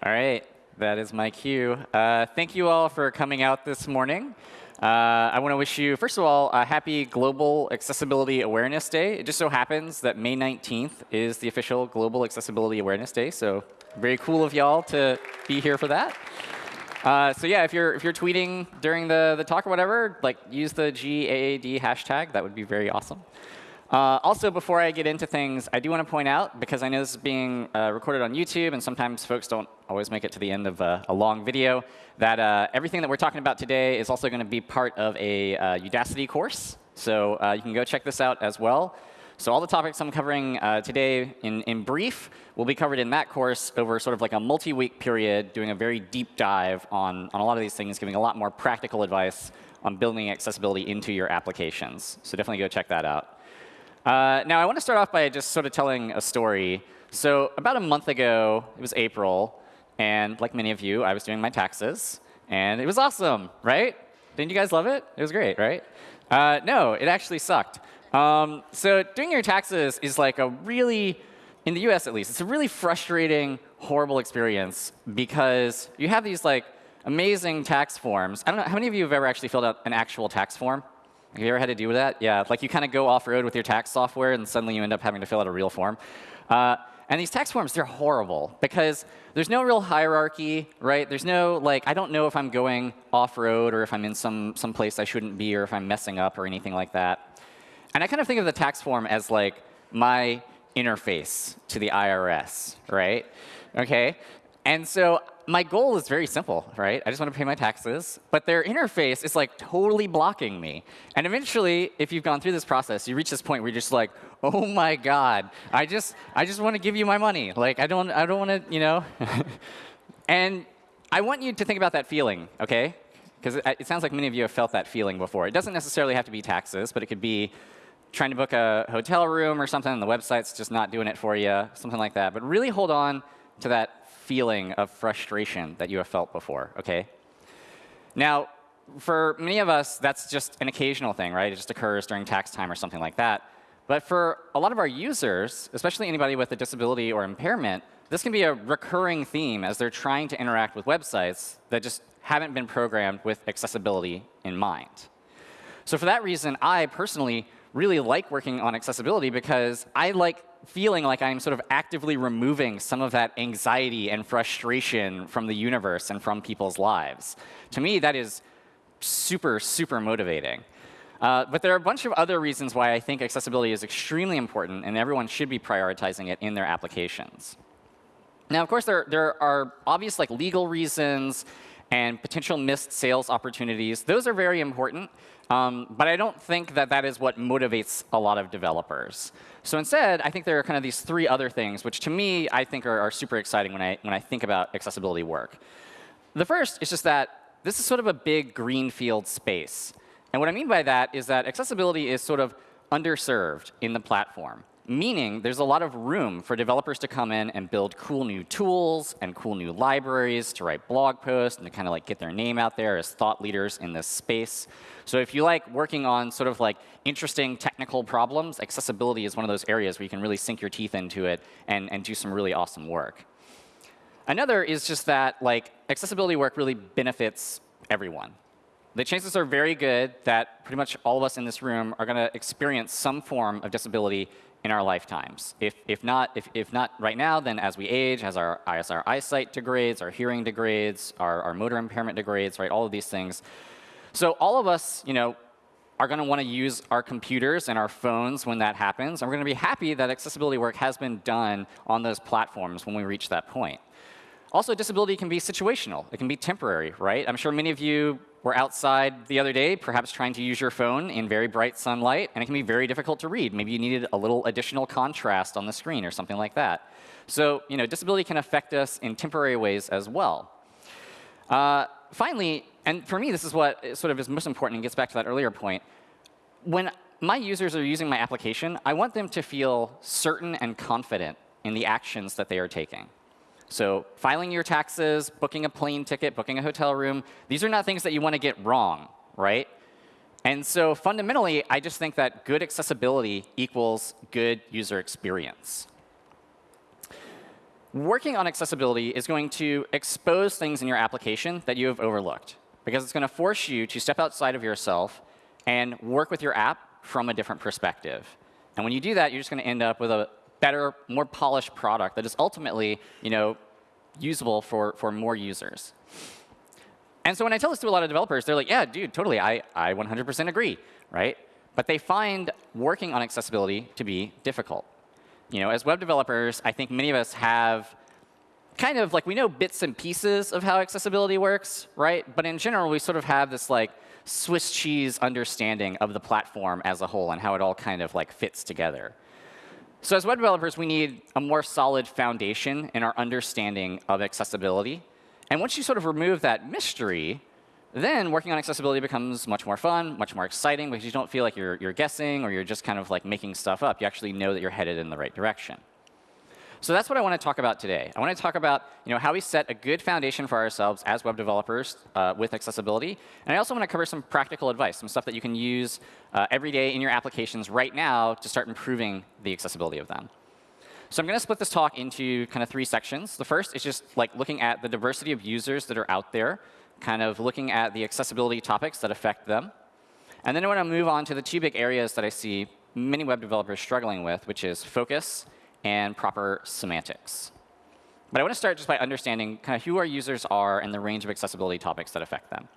All right, that is my cue. Uh, thank you all for coming out this morning. Uh, I want to wish you, first of all, a happy Global Accessibility Awareness Day. It just so happens that May 19th is the official Global Accessibility Awareness Day, so very cool of y'all to be here for that. Uh, so yeah, if you're if you're tweeting during the the talk or whatever, like use the GAAD hashtag. That would be very awesome. Uh, also, before I get into things, I do want to point out, because I know this is being uh, recorded on YouTube, and sometimes folks don't always make it to the end of a, a long video, that uh, everything that we're talking about today is also going to be part of a uh, Udacity course. So uh, you can go check this out as well. So all the topics I'm covering uh, today in, in brief will be covered in that course over sort of like a multi-week period, doing a very deep dive on, on a lot of these things, giving a lot more practical advice on building accessibility into your applications. So definitely go check that out. Uh, now, I want to start off by just sort of telling a story. So about a month ago, it was April, and like many of you, I was doing my taxes, and it was awesome, right? Didn't you guys love it? It was great, right? Uh, no, it actually sucked. Um, so doing your taxes is like a really, in the US at least, it's a really frustrating, horrible experience because you have these like amazing tax forms. I don't know, how many of you have ever actually filled out an actual tax form? Have you ever had to deal with that? Yeah, like you kind of go off-road with your tax software, and suddenly you end up having to fill out a real form. Uh, and these tax forms, they're horrible because there's no real hierarchy, right? There's no, like, I don't know if I'm going off-road or if I'm in some, some place I shouldn't be or if I'm messing up or anything like that. And I kind of think of the tax form as like my interface to the IRS, right? Okay? And so my goal is very simple, right? I just want to pay my taxes. But their interface is like totally blocking me. And eventually, if you've gone through this process, you reach this point where you're just like, oh my god, I just I just want to give you my money. Like I don't I don't want to, you know. and I want you to think about that feeling, okay? Because it, it sounds like many of you have felt that feeling before. It doesn't necessarily have to be taxes, but it could be trying to book a hotel room or something, and the website's just not doing it for you, something like that. But really hold on to that feeling of frustration that you have felt before, okay? Now, for many of us, that's just an occasional thing, right? It just occurs during tax time or something like that. But for a lot of our users, especially anybody with a disability or impairment, this can be a recurring theme as they're trying to interact with websites that just haven't been programmed with accessibility in mind. So for that reason, I personally really like working on accessibility because I like feeling like I'm sort of actively removing some of that anxiety and frustration from the universe and from people's lives. To me, that is super, super motivating. Uh, but there are a bunch of other reasons why I think accessibility is extremely important, and everyone should be prioritizing it in their applications. Now, of course, there, there are obvious like legal reasons and potential missed sales opportunities. Those are very important. Um, but I don't think that that is what motivates a lot of developers. So instead, I think there are kind of these three other things, which to me, I think are, are super exciting when I, when I think about accessibility work. The first is just that this is sort of a big greenfield space. And what I mean by that is that accessibility is sort of underserved in the platform meaning there's a lot of room for developers to come in and build cool new tools and cool new libraries to write blog posts and to kind of like get their name out there as thought leaders in this space. So if you like working on sort of like interesting technical problems, accessibility is one of those areas where you can really sink your teeth into it and, and do some really awesome work. Another is just that like accessibility work really benefits everyone. The chances are very good that pretty much all of us in this room are going to experience some form of disability in our lifetimes. If, if, not, if, if not right now, then as we age, as our, as our eyesight degrades, our hearing degrades, our, our motor impairment degrades, right, all of these things. So all of us, you know, are going to want to use our computers and our phones when that happens. And we're going to be happy that accessibility work has been done on those platforms when we reach that point. Also, disability can be situational. It can be temporary, right? I'm sure many of you were outside the other day, perhaps trying to use your phone in very bright sunlight, and it can be very difficult to read. Maybe you needed a little additional contrast on the screen or something like that. So you know, disability can affect us in temporary ways as well. Uh, finally, and for me, this is what sort of is most important and gets back to that earlier point. When my users are using my application, I want them to feel certain and confident in the actions that they are taking. So filing your taxes, booking a plane ticket, booking a hotel room, these are not things that you want to get wrong, right? And so fundamentally, I just think that good accessibility equals good user experience. working on accessibility is going to expose things in your application that you have overlooked, because it's going to force you to step outside of yourself and work with your app from a different perspective. And when you do that, you're just going to end up with a better, more polished product that is ultimately you know, usable for, for more users. And so when I tell this to a lot of developers, they're like, yeah, dude, totally, I, I 100% agree, right? But they find working on accessibility to be difficult. You know, as web developers, I think many of us have kind of like we know bits and pieces of how accessibility works, right? But in general, we sort of have this like Swiss cheese understanding of the platform as a whole and how it all kind of like fits together. So as web developers, we need a more solid foundation in our understanding of accessibility. And once you sort of remove that mystery, then working on accessibility becomes much more fun, much more exciting, because you don't feel like you're, you're guessing or you're just kind of like making stuff up. You actually know that you're headed in the right direction. So that's what I want to talk about today. I want to talk about you know, how we set a good foundation for ourselves as web developers uh, with accessibility. And I also want to cover some practical advice, some stuff that you can use uh, every day in your applications right now to start improving the accessibility of them. So I'm going to split this talk into kind of three sections. The first is just like looking at the diversity of users that are out there, kind of looking at the accessibility topics that affect them. And then I want to move on to the two big areas that I see many web developers struggling with, which is focus and proper semantics. But I want to start just by understanding kind of who our users are and the range of accessibility topics that affect them.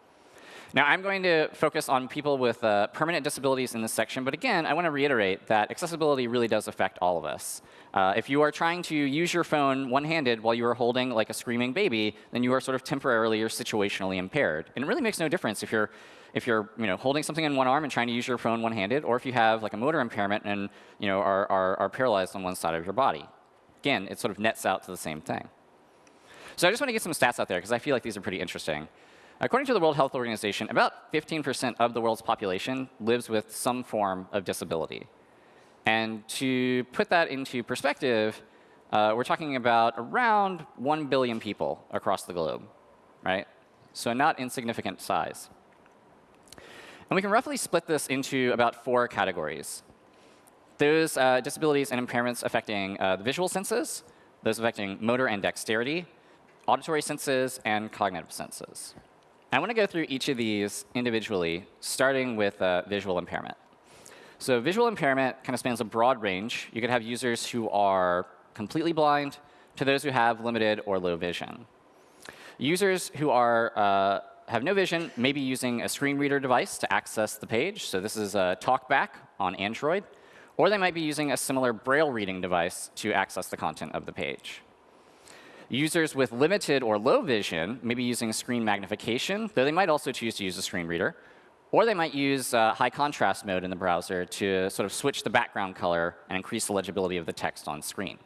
Now, I'm going to focus on people with uh, permanent disabilities in this section. But again, I want to reiterate that accessibility really does affect all of us. Uh, if you are trying to use your phone one-handed while you are holding like a screaming baby, then you are sort of temporarily or situationally impaired. And it really makes no difference if you're if you're you know, holding something in one arm and trying to use your phone one-handed, or if you have like a motor impairment and you know, are, are, are paralyzed on one side of your body. Again, it sort of nets out to the same thing. So I just want to get some stats out there, because I feel like these are pretty interesting. According to the World Health Organization, about 15% of the world's population lives with some form of disability. And to put that into perspective, uh, we're talking about around 1 billion people across the globe, right? So not insignificant size. And we can roughly split this into about four categories. Those uh, disabilities and impairments affecting uh, the visual senses, those affecting motor and dexterity, auditory senses, and cognitive senses. I want to go through each of these individually, starting with uh, visual impairment. So visual impairment kind of spans a broad range. You could have users who are completely blind to those who have limited or low vision. Users who are uh, have no vision, maybe using a screen reader device to access the page. So this is a TalkBack on Android. Or they might be using a similar Braille reading device to access the content of the page. Users with limited or low vision may be using screen magnification, though they might also choose to use a screen reader. Or they might use uh, high contrast mode in the browser to sort of switch the background color and increase the legibility of the text on screen.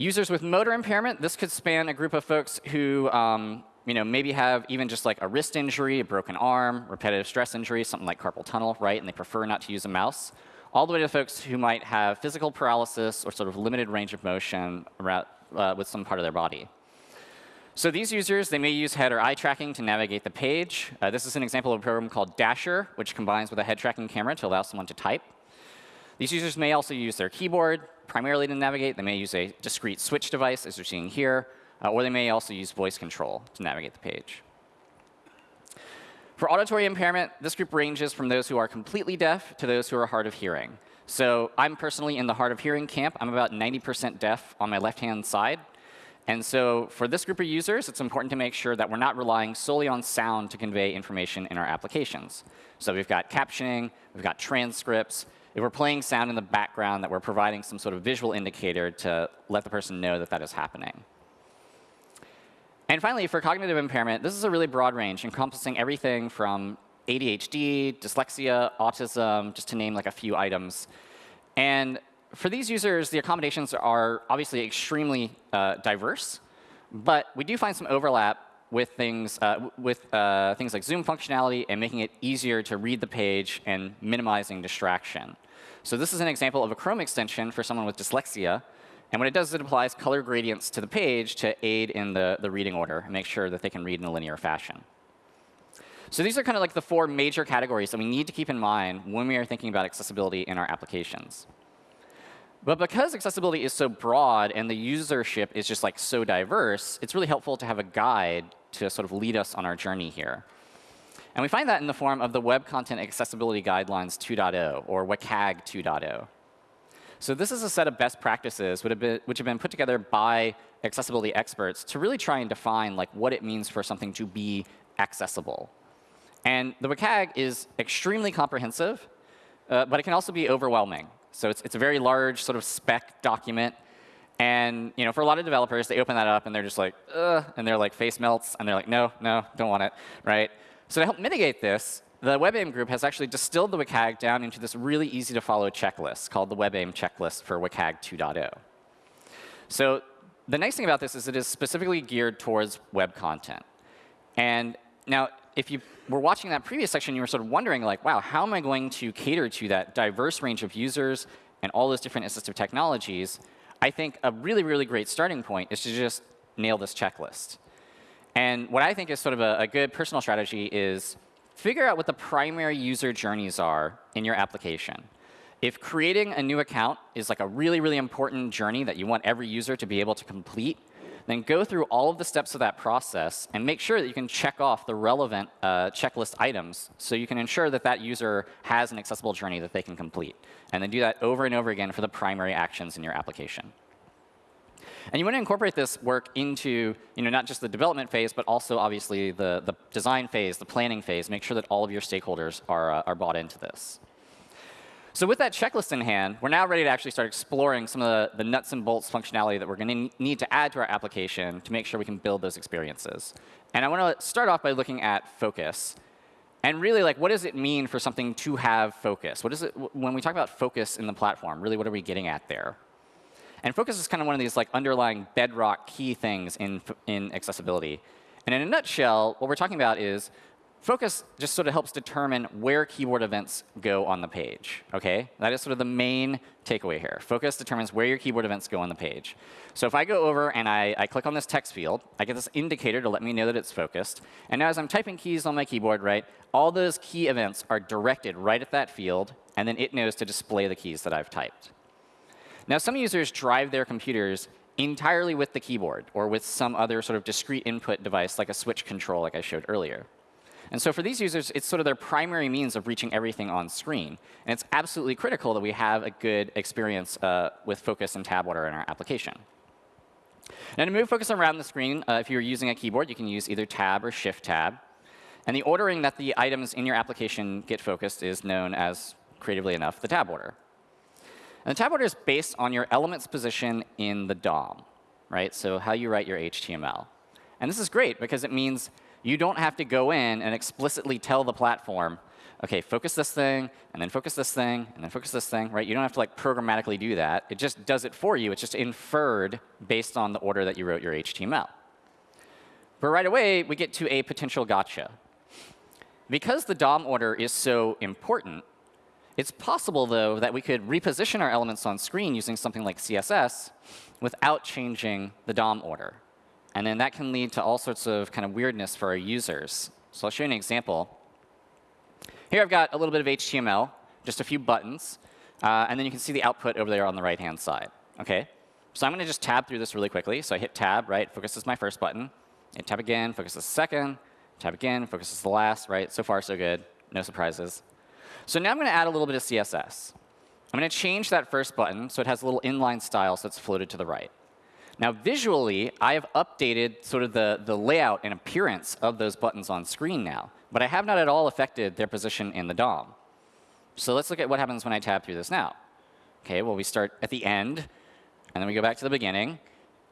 Users with motor impairment, this could span a group of folks who um, you know, maybe have even just like a wrist injury, a broken arm, repetitive stress injury, something like carpal tunnel, right? And they prefer not to use a mouse. All the way to folks who might have physical paralysis or sort of limited range of motion around, uh, with some part of their body. So these users, they may use head or eye tracking to navigate the page. Uh, this is an example of a program called Dasher, which combines with a head tracking camera to allow someone to type. These users may also use their keyboard primarily to navigate. They may use a discrete switch device, as you're seeing here, uh, or they may also use voice control to navigate the page. For auditory impairment, this group ranges from those who are completely deaf to those who are hard of hearing. So I'm personally in the hard of hearing camp. I'm about 90% deaf on my left-hand side. And so for this group of users, it's important to make sure that we're not relying solely on sound to convey information in our applications. So we've got captioning, we've got transcripts, if we're playing sound in the background, that we're providing some sort of visual indicator to let the person know that that is happening. And finally, for cognitive impairment, this is a really broad range, encompassing everything from ADHD, dyslexia, autism, just to name like a few items. And for these users, the accommodations are obviously extremely uh, diverse, but we do find some overlap with things, uh, with uh, things like zoom functionality and making it easier to read the page and minimizing distraction. So this is an example of a Chrome extension for someone with dyslexia. And what it does is it applies color gradients to the page to aid in the, the reading order and make sure that they can read in a linear fashion. So these are kind of like the four major categories that we need to keep in mind when we are thinking about accessibility in our applications. But because accessibility is so broad and the usership is just like so diverse, it's really helpful to have a guide to sort of lead us on our journey here. And we find that in the form of the Web Content Accessibility Guidelines 2.0, or WCAG 2.0. So this is a set of best practices which have, been, put together by accessibility experts to really try and define like what it means for something to be accessible. And the WCAG is extremely comprehensive, uh, but it can also be overwhelming. So it's, it's a very large sort of spec document. And you know, for a lot of developers, they open that up and they're just like, ugh, and they're like face melts, and they're like, no, no, don't want it, right? So to help mitigate this, the WebAIM group has actually distilled the WCAG down into this really easy to follow checklist called the WebAIM checklist for WCAG 2.0. So the nice thing about this is it is specifically geared towards web content. And now, if you were watching that previous section, you were sort of wondering, like, wow, how am I going to cater to that diverse range of users and all those different assistive technologies? I think a really, really great starting point is to just nail this checklist. And what I think is sort of a, a good personal strategy is figure out what the primary user journeys are in your application. If creating a new account is like a really, really important journey that you want every user to be able to complete, then go through all of the steps of that process and make sure that you can check off the relevant uh, checklist items so you can ensure that that user has an accessible journey that they can complete. And then do that over and over again for the primary actions in your application. And you want to incorporate this work into you know, not just the development phase, but also obviously the, the design phase, the planning phase. Make sure that all of your stakeholders are, uh, are bought into this. So with that checklist in hand, we're now ready to actually start exploring some of the, the nuts and bolts functionality that we're going to need to add to our application to make sure we can build those experiences. And I want to start off by looking at focus. And really, like, what does it mean for something to have focus? What is it when we talk about focus in the platform? Really, what are we getting at there? And focus is kind of one of these like underlying bedrock key things in in accessibility. And in a nutshell, what we're talking about is Focus just sort of helps determine where keyboard events go on the page. Okay, That is sort of the main takeaway here. Focus determines where your keyboard events go on the page. So if I go over and I, I click on this text field, I get this indicator to let me know that it's focused. And now as I'm typing keys on my keyboard, right, all those key events are directed right at that field, and then it knows to display the keys that I've typed. Now, some users drive their computers entirely with the keyboard or with some other sort of discrete input device like a switch control like I showed earlier. And so for these users, it's sort of their primary means of reaching everything on screen. And it's absolutely critical that we have a good experience uh, with Focus and Tab Order in our application. Now to move focus around the screen, uh, if you're using a keyboard, you can use either Tab or Shift Tab. And the ordering that the items in your application get focused is known as, creatively enough, the tab order. And the tab order is based on your element's position in the DOM, right? So how you write your HTML. And this is great because it means you don't have to go in and explicitly tell the platform, OK, focus this thing, and then focus this thing, and then focus this thing. Right? You don't have to like programmatically do that. It just does it for you. It's just inferred based on the order that you wrote your HTML. But right away, we get to a potential gotcha. Because the DOM order is so important, it's possible, though, that we could reposition our elements on screen using something like CSS without changing the DOM order. And then that can lead to all sorts of kind of weirdness for our users. So I'll show you an example. Here I've got a little bit of HTML, just a few buttons. Uh, and then you can see the output over there on the right-hand side. OK? So I'm going to just tab through this really quickly. So I hit tab, right? Focus is my first button. Hit tab again, focus is the second. Tab again, focus is the last, right? So far, so good. No surprises. So now I'm going to add a little bit of CSS. I'm going to change that first button so it has a little inline style so it's floated to the right. Now, visually, I have updated sort of the, the layout and appearance of those buttons on screen now. But I have not at all affected their position in the DOM. So let's look at what happens when I tab through this now. OK, well, we start at the end, and then we go back to the beginning,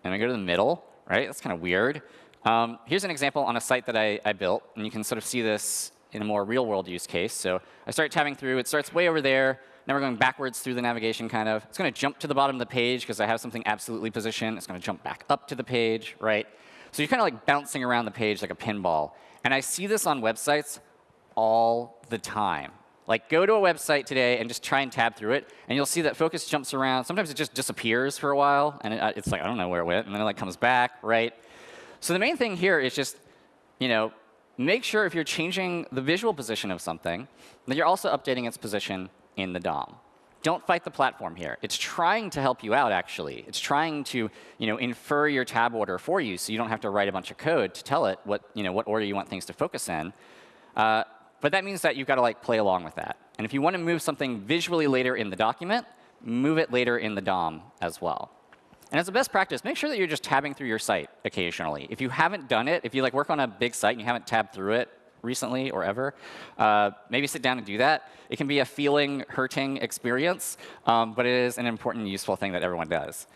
and we go to the middle. Right? That's kind of weird. Um, here's an example on a site that I, I built. And you can sort of see this in a more real-world use case. So I start tabbing through. It starts way over there. Now we're going backwards through the navigation, kind of. It's going to jump to the bottom of the page because I have something absolutely positioned. It's going to jump back up to the page, right? So you're kind of like bouncing around the page like a pinball. And I see this on websites all the time. Like, go to a website today and just try and tab through it, and you'll see that focus jumps around. Sometimes it just disappears for a while, and it, uh, it's like, I don't know where it went, and then it like comes back, right? So the main thing here is just, you know, make sure if you're changing the visual position of something, that you're also updating its position in the DOM. don't fight the platform here. It's trying to help you out, actually. It's trying to you know, infer your tab order for you so you don't have to write a bunch of code to tell it what, you know, what order you want things to focus in. Uh, but that means that you've got to like play along with that. And if you want to move something visually later in the document, move it later in the DOM as well. And as a best practice, make sure that you're just tabbing through your site occasionally. If you haven't done it, if you like work on a big site and you haven't tabbed through it recently or ever, uh, maybe sit down and do that. It can be a feeling, hurting experience, um, but it is an important, useful thing that everyone does.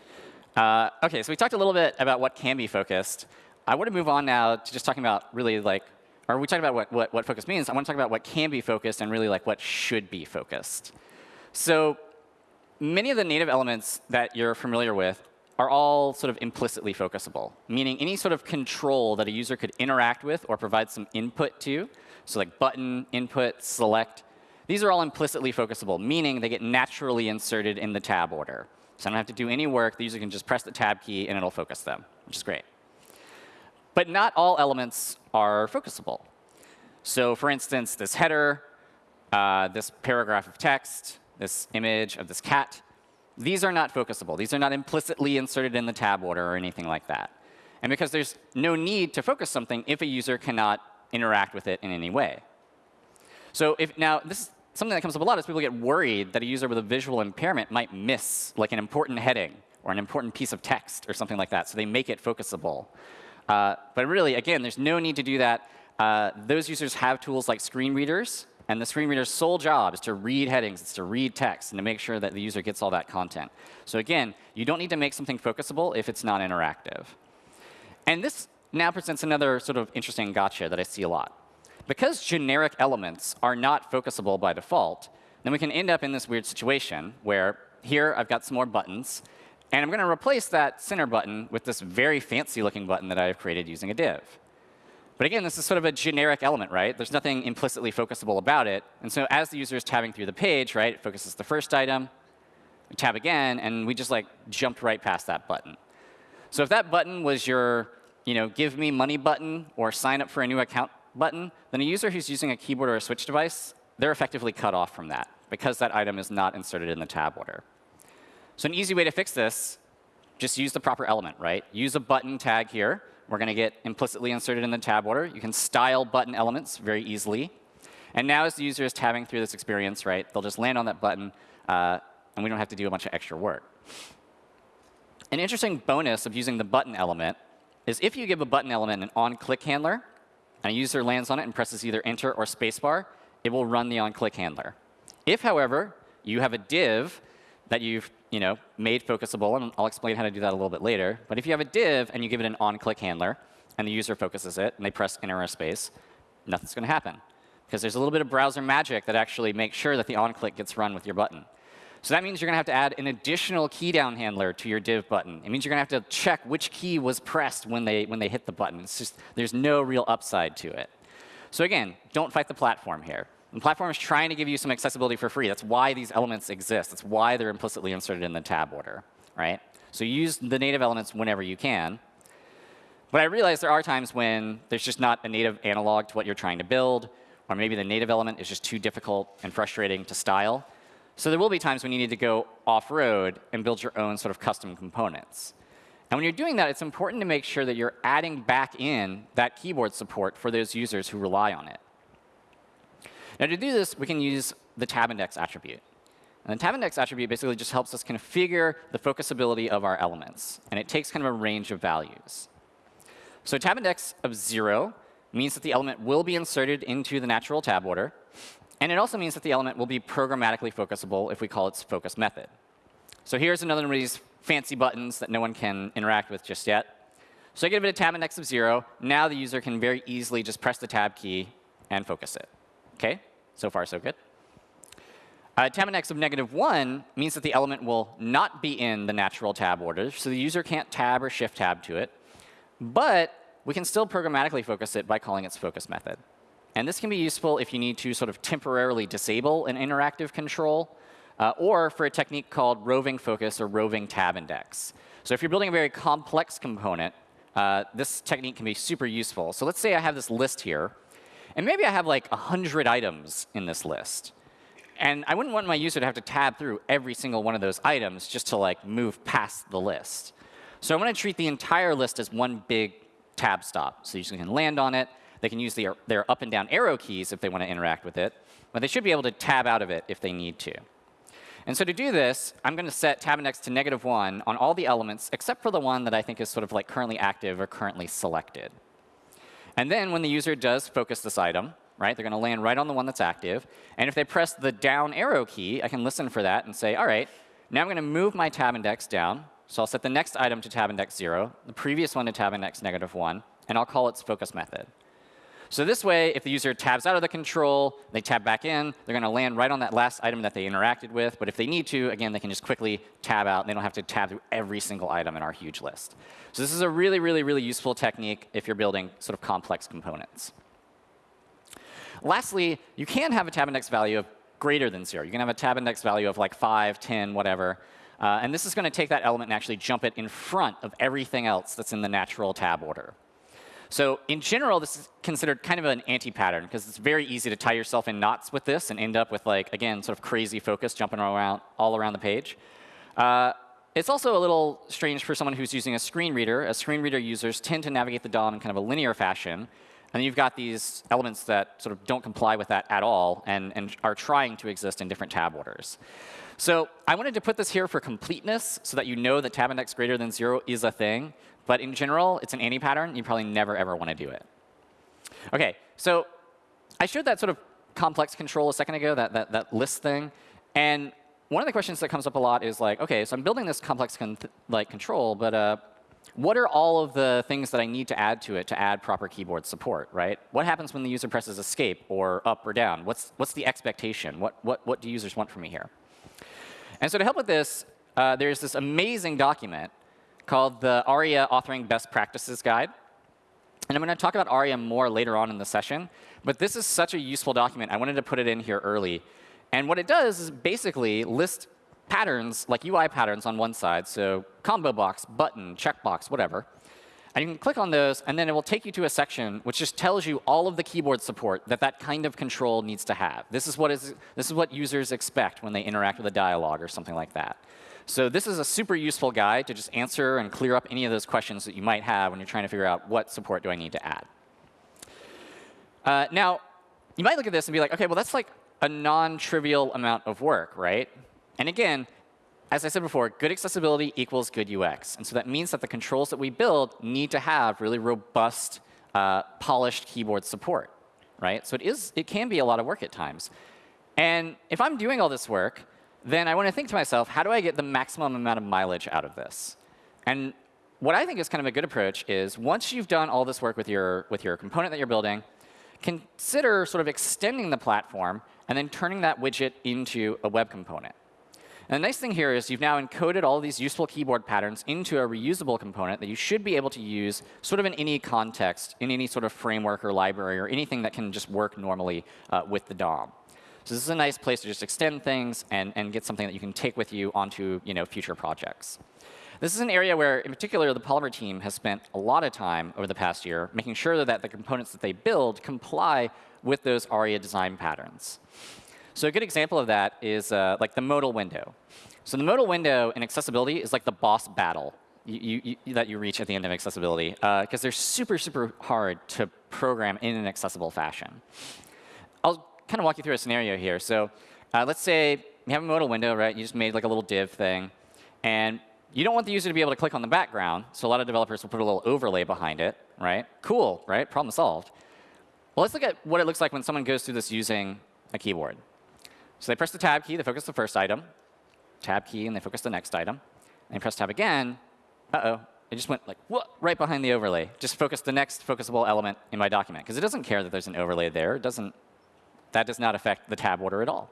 Uh, OK, so we talked a little bit about what can be focused. I want to move on now to just talking about really like, or we talked about what, what, what focus means. I want to talk about what can be focused and really like what should be focused. So many of the native elements that you're familiar with are all sort of implicitly focusable, meaning any sort of control that a user could interact with or provide some input to, so like button, input, select, these are all implicitly focusable, meaning they get naturally inserted in the tab order. So I don't have to do any work. The user can just press the tab key, and it'll focus them, which is great. But not all elements are focusable. So for instance, this header, uh, this paragraph of text, this image of this cat, these are not focusable. These are not implicitly inserted in the tab order or anything like that. And because there's no need to focus something if a user cannot interact with it in any way. So if now this is something that comes up a lot is people get worried that a user with a visual impairment might miss like an important heading or an important piece of text or something like that. So they make it focusable. Uh, but really, again, there's no need to do that. Uh, those users have tools like screen readers and the screen reader's sole job is to read headings, it's to read text, and to make sure that the user gets all that content. So again, you don't need to make something focusable if it's not interactive. And this now presents another sort of interesting gotcha that I see a lot. Because generic elements are not focusable by default, then we can end up in this weird situation where here I've got some more buttons, and I'm going to replace that center button with this very fancy looking button that I've created using a div. But again, this is sort of a generic element, right? There's nothing implicitly focusable about it. And so as the user is tabbing through the page, right, it focuses the first item, tab again, and we just like jumped right past that button. So if that button was your you know, give me money button or sign up for a new account button, then a user who's using a keyboard or a switch device, they're effectively cut off from that because that item is not inserted in the tab order. So an easy way to fix this, just use the proper element, right? Use a button tag here we're going to get implicitly inserted in the tab order. You can style button elements very easily. And now as the user is tabbing through this experience, right, they'll just land on that button, uh, and we don't have to do a bunch of extra work. An interesting bonus of using the button element is if you give a button element an on-click handler, and a user lands on it and presses either Enter or Spacebar, it will run the on-click handler. If, however, you have a div that you've you know, made focusable, and I'll explain how to do that a little bit later. But if you have a div and you give it an on-click handler, and the user focuses it, and they press enter or space, nothing's going to happen. Because there's a little bit of browser magic that actually makes sure that the on-click gets run with your button. So that means you're going to have to add an additional key down handler to your div button. It means you're going to have to check which key was pressed when they, when they hit the button. It's just, there's no real upside to it. So again, don't fight the platform here. And platform is trying to give you some accessibility for free. That's why these elements exist. That's why they're implicitly inserted in the tab order, right? So use the native elements whenever you can. But I realize there are times when there's just not a native analog to what you're trying to build, or maybe the native element is just too difficult and frustrating to style. So there will be times when you need to go off-road and build your own sort of custom components. And when you're doing that, it's important to make sure that you're adding back in that keyboard support for those users who rely on it. Now to do this, we can use the tab index attribute. And the tab index attribute basically just helps us configure the focusability of our elements. And it takes kind of a range of values. So tab index of 0 means that the element will be inserted into the natural tab order. And it also means that the element will be programmatically focusable if we call its focus method. So here's another one of these fancy buttons that no one can interact with just yet. So I give it a tab index of 0. Now the user can very easily just press the tab key and focus it. OK, so far so good. Uh, tab index of negative 1 means that the element will not be in the natural tab order, so the user can't tab or shift tab to it. But we can still programmatically focus it by calling its focus method. And this can be useful if you need to sort of temporarily disable an interactive control, uh, or for a technique called roving focus or roving tab index. So if you're building a very complex component, uh, this technique can be super useful. So let's say I have this list here and maybe I have like 100 items in this list. And I wouldn't want my user to have to tab through every single one of those items just to like move past the list. So I'm going to treat the entire list as one big tab stop. So you can land on it. They can use their, their up and down arrow keys if they want to interact with it. But they should be able to tab out of it if they need to. And so to do this, I'm going to set tab index to negative 1 on all the elements except for the one that I think is sort of like currently active or currently selected. And then when the user does focus this item, right, they're going to land right on the one that's active. And if they press the down arrow key, I can listen for that and say, all right, now I'm going to move my tab index down. So I'll set the next item to tab index 0, the previous one to tab index negative 1, and I'll call its focus method. So this way, if the user tabs out of the control, they tab back in, they're going to land right on that last item that they interacted with. But if they need to, again, they can just quickly tab out. They don't have to tab through every single item in our huge list. So this is a really, really, really useful technique if you're building sort of complex components. Lastly, you can have a tab index value of greater than 0. You can have a tab index value of like 5, 10, whatever. Uh, and this is going to take that element and actually jump it in front of everything else that's in the natural tab order. So in general, this is considered kind of an anti-pattern because it's very easy to tie yourself in knots with this and end up with like, again, sort of crazy focus jumping around all around the page. Uh, it's also a little strange for someone who's using a screen reader. As screen reader users tend to navigate the DOM in kind of a linear fashion. And you've got these elements that sort of don't comply with that at all and, and are trying to exist in different tab orders. So I wanted to put this here for completeness so that you know that tab index greater than 0 is a thing. But in general, it's an anti-pattern. You probably never, ever want to do it. OK, so I showed that sort of complex control a second ago, that, that, that list thing. And one of the questions that comes up a lot is like, OK, so I'm building this complex con like control, but uh, what are all of the things that I need to add to it to add proper keyboard support, right? What happens when the user presses escape or up or down? What's, what's the expectation? What, what, what do users want from me here? And so to help with this, uh, there's this amazing document called the ARIA Authoring Best Practices Guide. And I'm going to talk about ARIA more later on in the session. But this is such a useful document. I wanted to put it in here early. And what it does is basically list patterns, like UI patterns on one side, so combo box, button, checkbox, whatever. And you can click on those, and then it will take you to a section which just tells you all of the keyboard support that that kind of control needs to have. This is what, is, this is what users expect when they interact with a dialog or something like that. So this is a super useful guide to just answer and clear up any of those questions that you might have when you're trying to figure out what support do I need to add. Uh, now, you might look at this and be like, OK, well, that's like a non-trivial amount of work, right? And again, as I said before, good accessibility equals good UX. And so that means that the controls that we build need to have really robust, uh, polished keyboard support, right? So it, is, it can be a lot of work at times. And if I'm doing all this work, then I want to think to myself, how do I get the maximum amount of mileage out of this? And what I think is kind of a good approach is once you've done all this work with your, with your component that you're building, consider sort of extending the platform and then turning that widget into a web component. And the nice thing here is you've now encoded all these useful keyboard patterns into a reusable component that you should be able to use sort of in any context, in any sort of framework or library, or anything that can just work normally uh, with the DOM. So this is a nice place to just extend things and, and get something that you can take with you onto you know, future projects. This is an area where, in particular, the Polymer team has spent a lot of time over the past year making sure that the components that they build comply with those ARIA design patterns. So a good example of that is uh, like the modal window. So the modal window in accessibility is like the boss battle you, you, that you reach at the end of accessibility, because uh, they're super, super hard to program in an accessible fashion. Kind of walk you through a scenario here. So uh, let's say you have a modal window, right? You just made like a little div thing. And you don't want the user to be able to click on the background. So a lot of developers will put a little overlay behind it, right? Cool, right? Problem solved. Well, let's look at what it looks like when someone goes through this using a keyboard. So they press the tab key, they focus the first item. Tab key, and they focus the next item. And they press tab again. Uh-oh, it just went like, what? Right behind the overlay. Just focus the next focusable element in my document. Because it doesn't care that there's an overlay there. It doesn't that does not affect the tab order at all.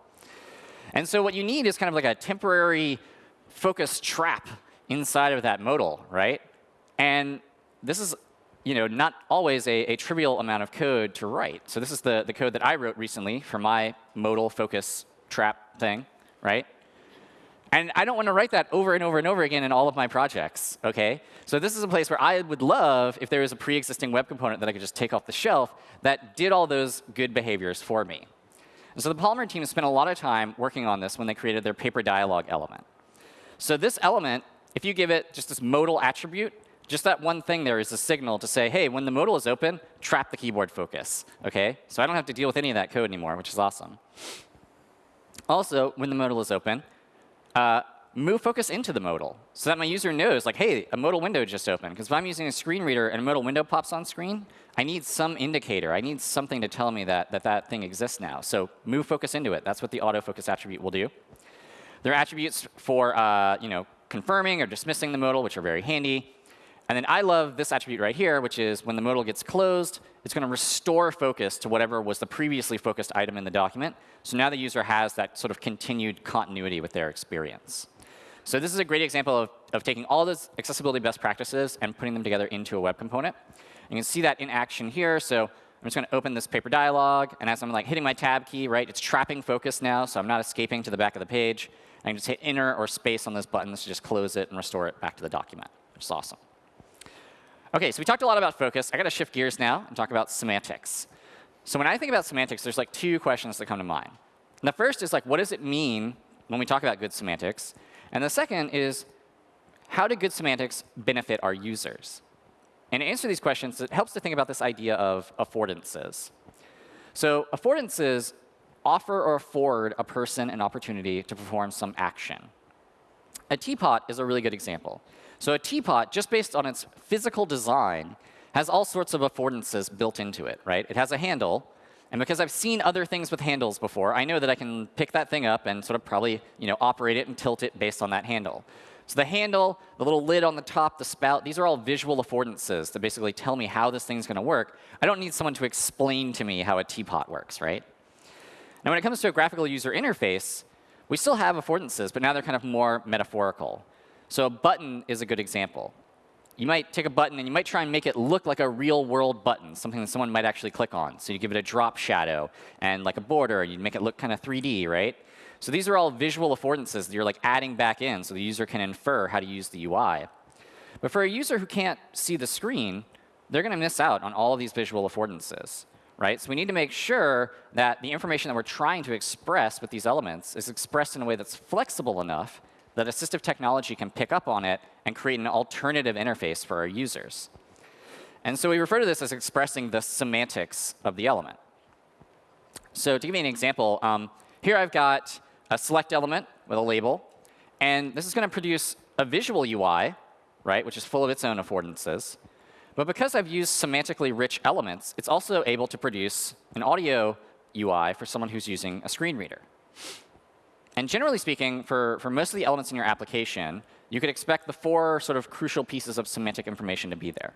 And so what you need is kind of like a temporary focus trap inside of that modal, right? And this is you know, not always a, a, trivial amount of code to write. So this is the, the code that I wrote recently for my modal focus trap thing, right? And I don't want to write that over and over and over again in all of my projects, OK? So this is a place where I would love if there was a pre-existing web component that I could just take off the shelf that did all those good behaviors for me. And so the Polymer team spent a lot of time working on this when they created their paper dialog element. So this element, if you give it just this modal attribute, just that one thing there is a signal to say, hey, when the modal is open, trap the keyboard focus. Okay? So I don't have to deal with any of that code anymore, which is awesome. Also, when the modal is open, uh, move focus into the modal so that my user knows, like, hey, a modal window just opened. Because if I'm using a screen reader and a modal window pops on screen, I need some indicator. I need something to tell me that that, that thing exists now. So move focus into it. That's what the autofocus attribute will do. There are attributes for uh, you know, confirming or dismissing the modal, which are very handy. And then I love this attribute right here, which is when the modal gets closed, it's going to restore focus to whatever was the previously focused item in the document. So now the user has that sort of continued continuity with their experience. So this is a great example of, of taking all those accessibility best practices and putting them together into a web component. You can see that in action here. So I'm just going to open this paper dialog. And as I'm like hitting my tab key, right, it's trapping focus now. So I'm not escaping to the back of the page. I can just hit enter or space on those buttons to just close it and restore it back to the document, which is awesome. OK, so we talked a lot about focus. I got to shift gears now and talk about semantics. So when I think about semantics, there's like two questions that come to mind. And the first is like, what does it mean when we talk about good semantics? And the second is, how do good semantics benefit our users? And to answer these questions, it helps to think about this idea of affordances. So affordances offer or afford a person an opportunity to perform some action. A teapot is a really good example. So a teapot, just based on its physical design, has all sorts of affordances built into it, right? It has a handle, and because I've seen other things with handles before, I know that I can pick that thing up and sort of probably you know, operate it and tilt it based on that handle. So the handle, the little lid on the top, the spout, these are all visual affordances that basically tell me how this thing's going to work. I don't need someone to explain to me how a teapot works, right? Now, when it comes to a graphical user interface, we still have affordances, but now they're kind of more metaphorical. So a button is a good example you might take a button and you might try and make it look like a real world button, something that someone might actually click on. So you give it a drop shadow and like a border, and you make it look kind of 3D, right? So these are all visual affordances that you're like adding back in so the user can infer how to use the UI. But for a user who can't see the screen, they're going to miss out on all of these visual affordances. Right? So we need to make sure that the information that we're trying to express with these elements is expressed in a way that's flexible enough that assistive technology can pick up on it and create an alternative interface for our users. And so we refer to this as expressing the semantics of the element. So to give you an example, um, here I've got a select element with a label. And this is going to produce a visual UI, right, which is full of its own affordances. But because I've used semantically rich elements, it's also able to produce an audio UI for someone who's using a screen reader. And generally speaking, for, for most of the elements in your application, you could expect the four sort of crucial pieces of semantic information to be there.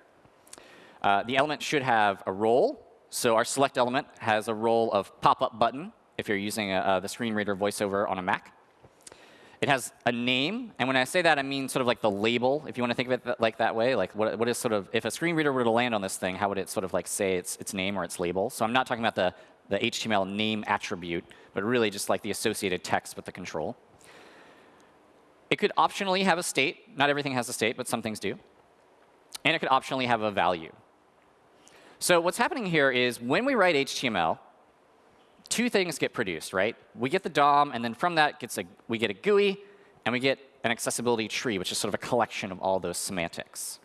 Uh, the element should have a role. So our select element has a role of pop-up button if you're using a, uh, the screen reader voiceover on a Mac. It has a name, and when I say that, I mean sort of like the label, if you want to think of it like that way. Like what, what is sort of, if a screen reader were to land on this thing, how would it sort of like say its, its name or its label? So I'm not talking about the, the HTML name attribute, but really just like the associated text with the control. It could optionally have a state. Not everything has a state, but some things do. And it could optionally have a value. So what's happening here is when we write HTML, two things get produced, right? We get the DOM, and then from that gets a, we get a GUI, and we get an accessibility tree, which is sort of a collection of all those semantics.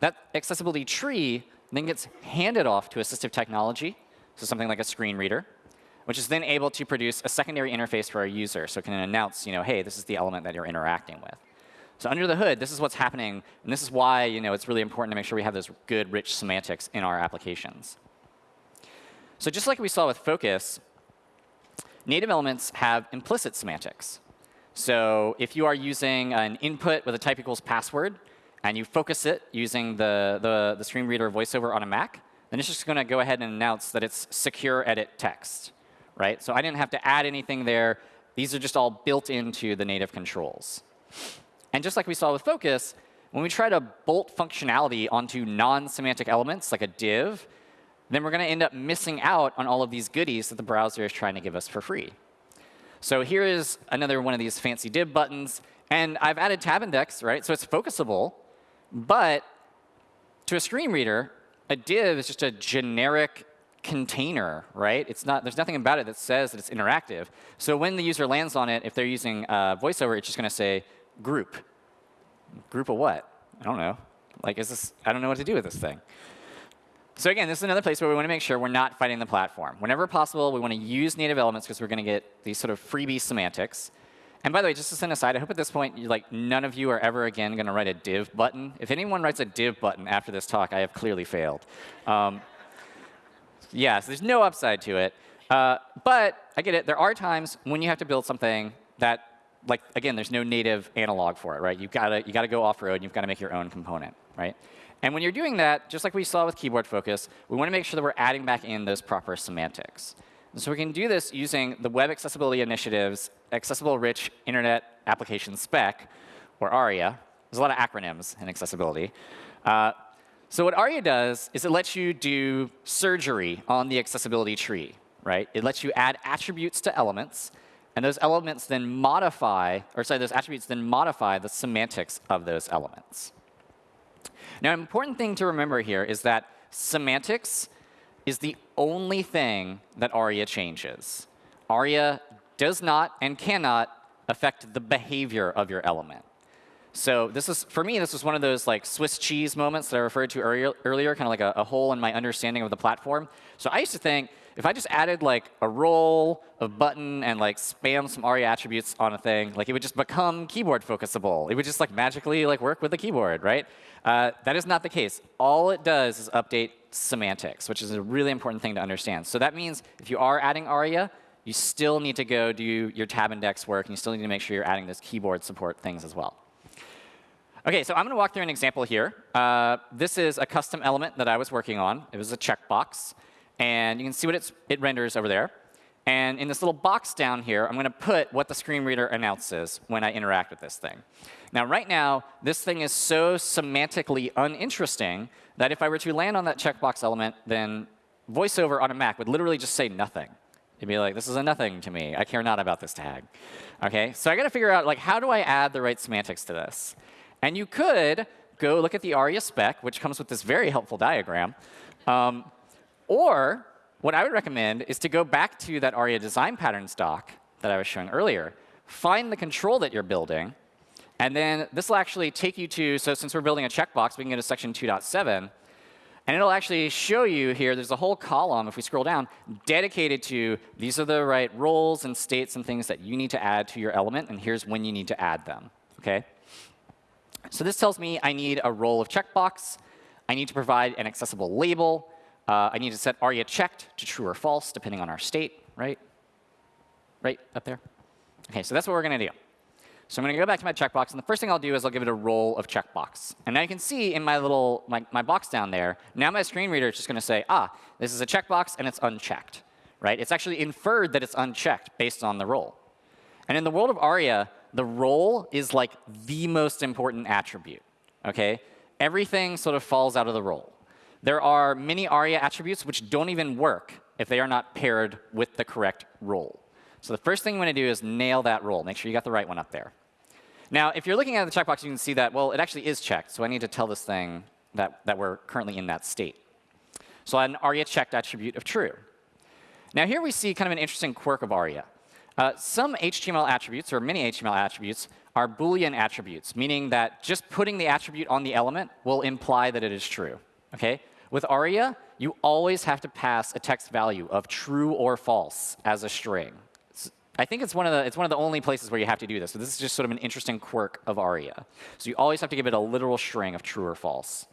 That accessibility tree then gets handed off to assistive technology, so something like a screen reader, which is then able to produce a secondary interface for our user. So it can announce, you know, hey, this is the element that you're interacting with. So under the hood, this is what's happening. And this is why you know, it's really important to make sure we have those good, rich semantics in our applications. So just like we saw with Focus, native elements have implicit semantics. So if you are using an input with a type equals password, and you focus it using the, the, the screen reader voiceover on a Mac, then it's just going to go ahead and announce that it's secure edit text. Right? So I didn't have to add anything there. These are just all built into the native controls. And just like we saw with Focus, when we try to bolt functionality onto non-semantic elements, like a div, then we're going to end up missing out on all of these goodies that the browser is trying to give us for free. So here is another one of these fancy div buttons. And I've added tab index, right? So it's focusable. But to a screen reader, a div is just a generic container, right? It's not, there's nothing about it that says that it's interactive. So when the user lands on it, if they're using uh, VoiceOver, it's just going to say group. Group of what? I don't know. Like, is this, I don't know what to do with this thing. So again, this is another place where we want to make sure we're not fighting the platform. Whenever possible, we want to use native elements because we're going to get these sort of freebie semantics. And by the way, just as an aside, I hope at this point, like none of you are ever again going to write a div button. If anyone writes a div button after this talk, I have clearly failed. Um, yeah, so there's no upside to it. Uh, but I get it. There are times when you have to build something that, like, again, there's no native analog for it, right? You've got to you got to go off road. and You've got to make your own component, right? And when you're doing that, just like we saw with keyboard focus, we want to make sure that we're adding back in those proper semantics. So we can do this using the Web Accessibility Initiative's Accessible Rich Internet Application Spec, or ARIA. There's a lot of acronyms in accessibility. Uh, so what ARIA does is it lets you do surgery on the accessibility tree, right? It lets you add attributes to elements, and those elements then modify, or sorry, those attributes then modify the semantics of those elements. Now, an important thing to remember here is that semantics is the only thing that ARIA changes. ARIA does not and cannot affect the behavior of your element. So this is, for me, this was one of those like Swiss cheese moments that I referred to earlier, earlier kind of like a, a, hole in my understanding of the platform. So I used to think if I just added like a role, a button, and like spam some ARIA attributes on a thing, like it would just become keyboard focusable. It would just like magically like work with the keyboard, right? Uh, that is not the case. All it does is update semantics, which is a really important thing to understand. So that means if you are adding ARIA, you still need to go do your tab index work, and you still need to make sure you're adding those keyboard support things as well. OK, so I'm going to walk through an example here. Uh, this is a custom element that I was working on. It was a checkbox. And you can see what it renders over there. And in this little box down here, I'm going to put what the screen reader announces when I interact with this thing. Now, right now, this thing is so semantically uninteresting that if I were to land on that checkbox element, then VoiceOver on a Mac would literally just say nothing. It'd be like, this is a nothing to me. I care not about this tag. Okay, so I got to figure out, like, how do I add the right semantics to this? And you could go look at the ARIA spec, which comes with this very helpful diagram. Um, or what I would recommend is to go back to that ARIA design patterns doc that I was showing earlier, find the control that you're building, and then this will actually take you to, so since we're building a checkbox, we can go to section 2.7. And it'll actually show you here, there's a whole column, if we scroll down, dedicated to these are the right roles and states and things that you need to add to your element, and here's when you need to add them. Okay? So this tells me I need a role of checkbox. I need to provide an accessible label. Uh, I need to set ARIA checked to true or false, depending on our state, right? Right up there? OK, so that's what we're going to do. So I'm going to go back to my checkbox, and the first thing I'll do is I'll give it a role of checkbox. And now you can see in my little my, my box down there, now my screen reader is just going to say, ah, this is a checkbox, and it's unchecked. Right? It's actually inferred that it's unchecked based on the role. And in the world of ARIA, the role is like the most important attribute. Okay? Everything sort of falls out of the role. There are many ARIA attributes which don't even work if they are not paired with the correct role. So the first thing you want to do is nail that role. Make sure you got the right one up there. Now, if you're looking at the checkbox, you can see that, well, it actually is checked. So I need to tell this thing that, that we're currently in that state. So an ARIA checked attribute of true. Now here we see kind of an interesting quirk of ARIA. Uh, some HTML attributes, or many HTML attributes, are Boolean attributes, meaning that just putting the attribute on the element will imply that it is true. Okay? With ARIA, you always have to pass a text value of true or false as a string. I think it's one of the it's one of the only places where you have to do this. So this is just sort of an interesting quirk of ARIA. So you always have to give it a literal string of true or false.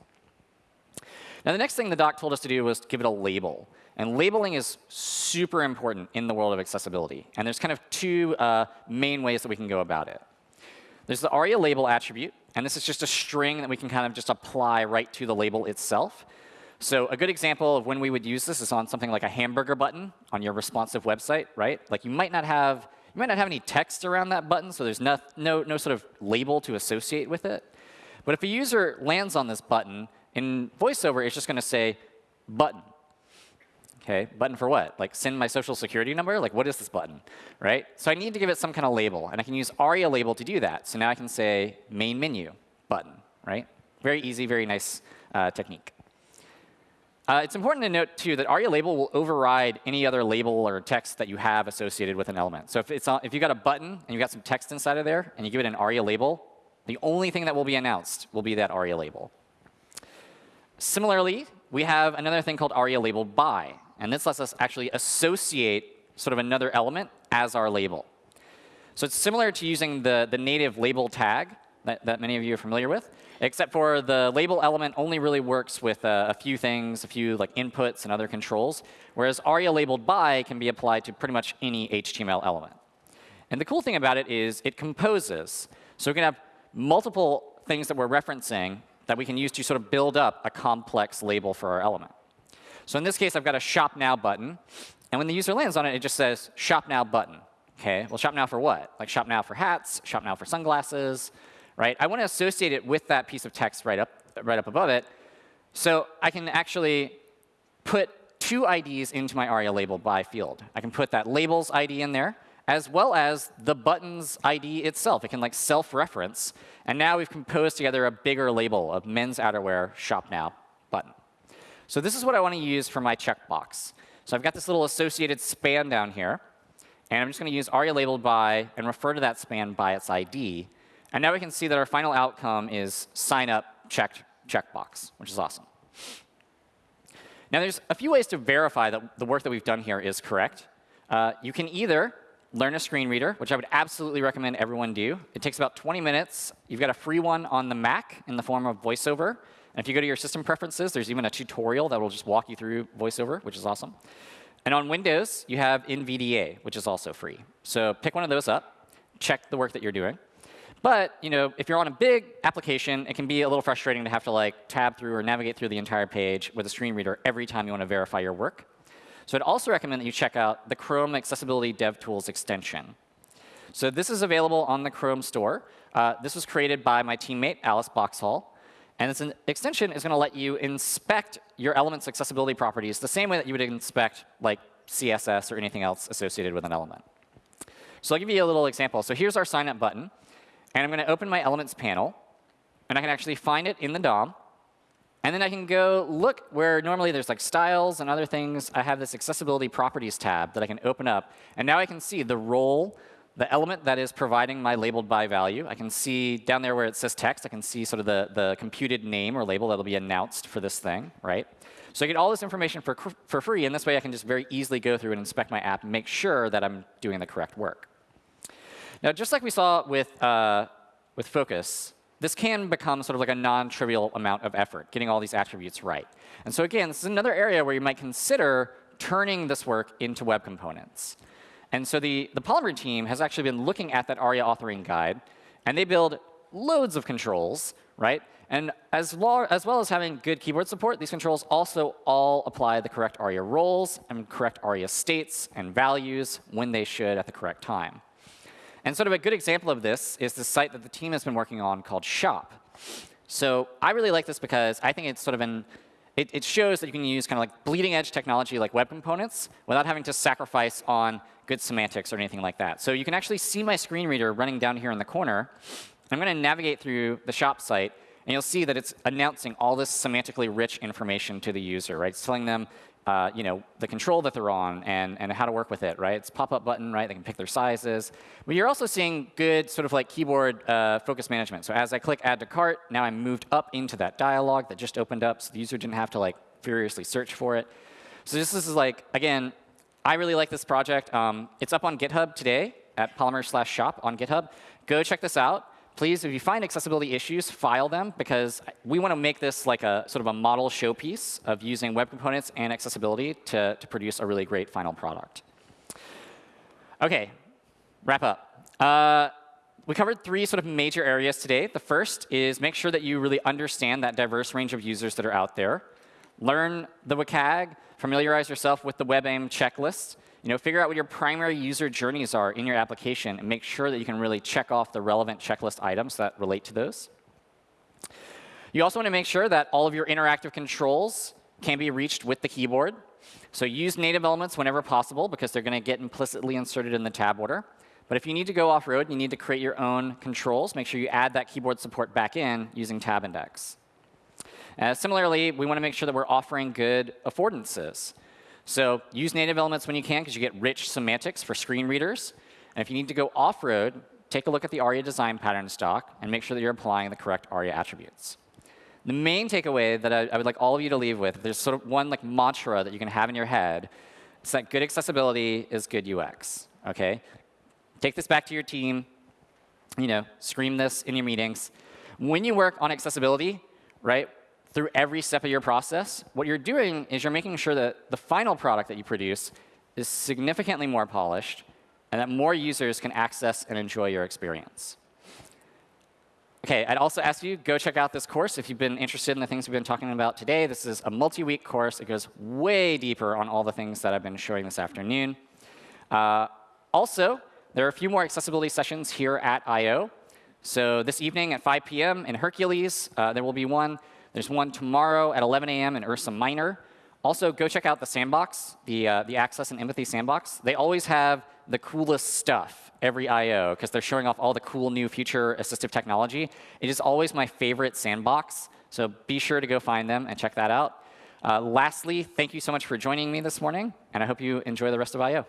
Now the next thing the doc told us to do was to give it a label. And labeling is super important in the world of accessibility. And there's kind of two uh, main ways that we can go about it. There's the ARIA label attribute. And this is just a string that we can kind of just apply right to the label itself. So a good example of when we would use this is on something like a hamburger button on your responsive website, right? Like you might not have you might not have any text around that button, so there's no, no, no sort of label to associate with it. But if a user lands on this button, in VoiceOver, it's just going to say button. Okay, button for what? Like send my social security number? Like what is this button, right? So I need to give it some kind of label, and I can use ARIA label to do that. So now I can say main menu button, right? Very easy, very nice uh, technique. Uh, it's important to note, too, that ARIA label will override any other label or text that you have associated with an element. So if, it's on, if you've got a button and you've got some text inside of there, and you give it an ARIA label, the only thing that will be announced will be that ARIA label. Similarly, we have another thing called ARIA labeled by. And this lets us actually associate sort of another element as our label. So it's similar to using the, the native label tag that, that many of you are familiar with, except for the label element only really works with uh, a few things, a few like inputs and other controls, whereas ARIA labeled by can be applied to pretty much any HTML element. And the cool thing about it is it composes. So we can have multiple things that we're referencing that we can use to sort of build up a complex label for our element. So in this case, I've got a Shop Now button. And when the user lands on it, it just says Shop Now button. OK, well, Shop Now for what? Like Shop Now for hats, Shop Now for sunglasses, right? I want to associate it with that piece of text right up, right up above it. So I can actually put two IDs into my ARIA label by field. I can put that labels ID in there, as well as the button's ID itself. It can like self-reference. And now we've composed together a bigger label of men's outerwear shop now button. So this is what I want to use for my checkbox. So I've got this little associated span down here. And I'm just going to use ARIA labeled by and refer to that span by its ID. And now we can see that our final outcome is sign up checked checkbox, which is awesome. Now there's a few ways to verify that the work that we've done here is correct. Uh, you can either learn a screen reader, which I would absolutely recommend everyone do. It takes about 20 minutes. You've got a free one on the Mac in the form of VoiceOver. And if you go to your system preferences, there's even a tutorial that will just walk you through VoiceOver, which is awesome. And on Windows, you have NVDA, which is also free. So pick one of those up, check the work that you're doing. But you know, if you're on a big application, it can be a little frustrating to have to like tab through or navigate through the entire page with a screen reader every time you want to verify your work. So I'd also recommend that you check out the Chrome Accessibility DevTools extension. So this is available on the Chrome store. Uh, this was created by my teammate, Alice Boxhall. And this extension is going to let you inspect your element's accessibility properties the same way that you would inspect like CSS or anything else associated with an element. So I'll give you a little example. So here's our sign up button. And I'm going to open my elements panel. And I can actually find it in the DOM. And then I can go look where normally there's like styles and other things. I have this accessibility properties tab that I can open up. And now I can see the role, the element that is providing my labeled by value. I can see down there where it says text, I can see sort of the, the computed name or label that will be announced for this thing, right? So I get all this information for, for free. And this way I can just very easily go through and inspect my app and make sure that I'm doing the correct work. Now, just like we saw with, uh, with Focus, this can become sort of like a non-trivial amount of effort, getting all these attributes right. And so again, this is another area where you might consider turning this work into web components. And so the, the Polymer team has actually been looking at that ARIA authoring guide, and they build loads of controls, right? And as, as well as having good keyboard support, these controls also all apply the correct ARIA roles and correct ARIA states and values when they should at the correct time. And sort of a good example of this is the site that the team has been working on called Shop. So I really like this because I think it's sort of an it, it shows that you can use kind of like bleeding edge technology like web components without having to sacrifice on good semantics or anything like that. So you can actually see my screen reader running down here in the corner. I'm going to navigate through the shop site, and you'll see that it's announcing all this semantically rich information to the user, right? It's telling them uh, you know, the control that they're on and, and how to work with it, right? It's pop-up button, right? They can pick their sizes. But you're also seeing good sort of like keyboard uh, focus management. So as I click add to cart, now I'm moved up into that dialog that just opened up, so the user didn't have to like furiously search for it. So this, this is like, again, I really like this project. Um, it's up on GitHub today at polymer slash shop on GitHub. Go check this out please, if you find accessibility issues, file them, because we want to make this like a sort of a model showpiece of using web components and accessibility to, to produce a really great final product. OK, wrap up. Uh, we covered three sort of major areas today. The first is make sure that you really understand that diverse range of users that are out there. Learn the WCAG, familiarize yourself with the WebAIM checklist, you know, figure out what your primary user journeys are in your application and make sure that you can really check off the relevant checklist items that relate to those. You also want to make sure that all of your interactive controls can be reached with the keyboard. So use native elements whenever possible because they're going to get implicitly inserted in the tab order. But if you need to go off-road, you need to create your own controls. Make sure you add that keyboard support back in using tab index. Uh, similarly, we want to make sure that we're offering good affordances. So use native elements when you can because you get rich semantics for screen readers. And if you need to go off-road, take a look at the ARIA design pattern stock and make sure that you're applying the correct ARIA attributes. The main takeaway that I, I would like all of you to leave with, there's sort of one like mantra that you can have in your head, it's that good accessibility is good UX. Okay? Take this back to your team. You know, scream this in your meetings. When you work on accessibility, right, through every step of your process, what you're doing is you're making sure that the final product that you produce is significantly more polished and that more users can access and enjoy your experience. OK, I'd also ask you, go check out this course if you've been interested in the things we've been talking about today. This is a multi-week course. It goes way deeper on all the things that I've been showing this afternoon. Uh, also, there are a few more accessibility sessions here at I.O. So this evening at 5 p.m. in Hercules, uh, there will be one. There's one tomorrow at 11 a.m. in Ursa Minor. Also, go check out the sandbox, the, uh, the Access and Empathy sandbox. They always have the coolest stuff every I.O. because they're showing off all the cool new future assistive technology. It is always my favorite sandbox, so be sure to go find them and check that out. Uh, lastly, thank you so much for joining me this morning, and I hope you enjoy the rest of I.O.